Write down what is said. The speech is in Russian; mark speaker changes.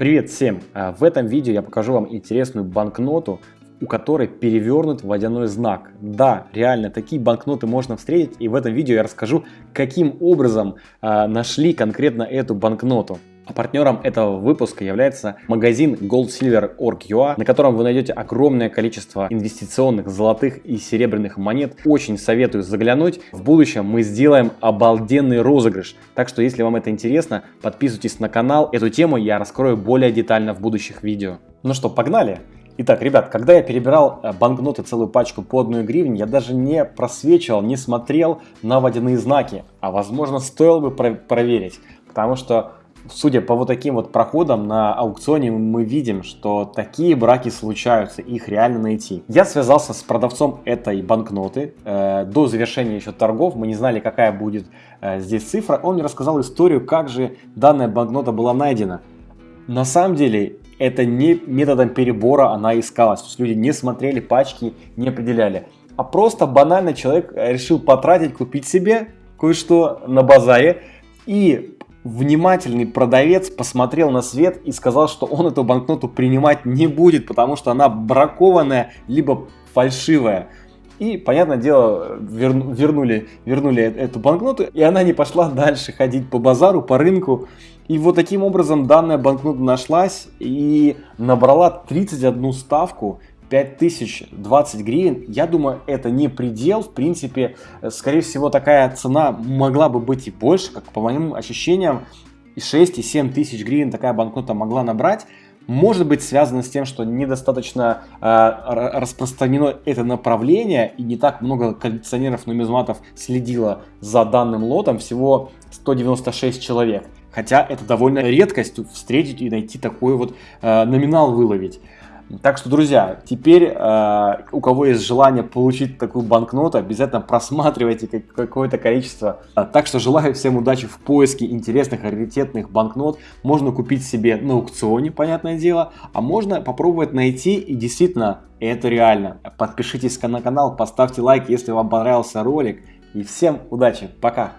Speaker 1: Привет всем! А, в этом видео я покажу вам интересную банкноту, у которой перевернут водяной знак. Да, реально, такие банкноты можно встретить, и в этом видео я расскажу, каким образом э, нашли конкретно эту банкноту. А партнером этого выпуска является магазин goldsilver.org.ua, на котором вы найдете огромное количество инвестиционных золотых и серебряных монет. Очень советую заглянуть. В будущем мы сделаем обалденный розыгрыш. Так что, если вам это интересно, подписывайтесь на канал. Эту тему я раскрою более детально в будущих видео. Ну что, погнали! Итак, ребят, когда я перебирал э, банкноты целую пачку по одной гривне, я даже не просвечивал, не смотрел на водяные знаки. А возможно, стоило бы проверить. Потому что Судя по вот таким вот проходам на аукционе мы видим, что такие браки случаются, их реально найти. Я связался с продавцом этой банкноты. Э, до завершения еще торгов мы не знали, какая будет э, здесь цифра. Он мне рассказал историю, как же данная банкнота была найдена. На самом деле это не методом перебора она искалась. То есть люди не смотрели пачки, не определяли. А просто банально человек решил потратить, купить себе кое-что на базаре и внимательный продавец посмотрел на свет и сказал, что он эту банкноту принимать не будет, потому что она бракованная, либо фальшивая. И, понятное дело, вернули, вернули эту банкноту, и она не пошла дальше ходить по базару, по рынку. И вот таким образом данная банкнота нашлась и набрала 31 ставку. 5020 гривен, я думаю, это не предел. В принципе, скорее всего, такая цена могла бы быть и больше, как по моим ощущениям, и 6, и 7 тысяч гривен такая банкнота могла набрать. Может быть связано с тем, что недостаточно э, распространено это направление и не так много коллекционеров нумизматов следило за данным лотом, всего 196 человек. Хотя это довольно редкость встретить и найти такой вот э, номинал выловить. Так что, друзья, теперь э, у кого есть желание получить такую банкноту, обязательно просматривайте какое-то количество. Так что желаю всем удачи в поиске интересных, раритетных банкнот. Можно купить себе на аукционе, понятное дело, а можно попробовать найти и действительно это реально. Подпишитесь на канал, поставьте лайк, если вам понравился ролик. И всем удачи, пока!